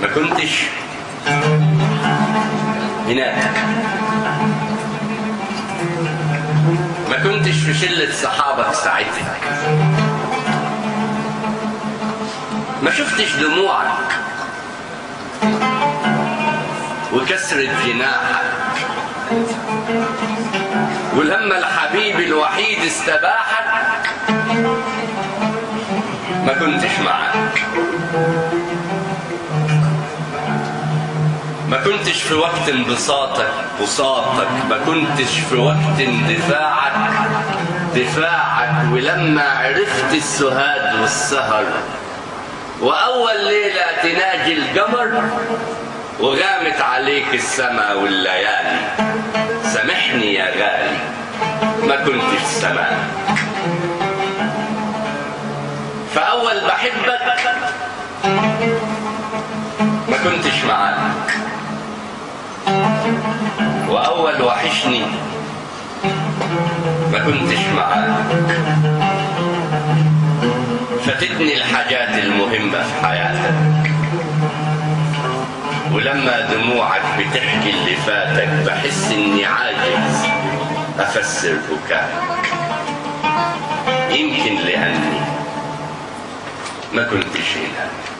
ما كنتش هناك. ما كنتش في شلة صحابك ساعتها. ما شفتش دموعك وكسرة جناحك. ولما الحبيب الوحيد استباحك. ما كنتش معاك. ما كنتش في وقت انبساطك بساطك. ما كنتش في وقت اندفاعك دفاعك. ولما عرفت السهاد والسهر وأول ليلة تناجي القمر وغامت عليك السما والليالي. سامحني يا غالي ما كنتش سماك فأول بحبك ما كنتش معاك. وأول وحشني ما كنتش معاك. فاتتني الحاجات المهمة في حياتك. ولما دموعك بتحكي اللي فاتك بحس إني عاجز أفسر بكائك يمكن لأني ما كنتش هناك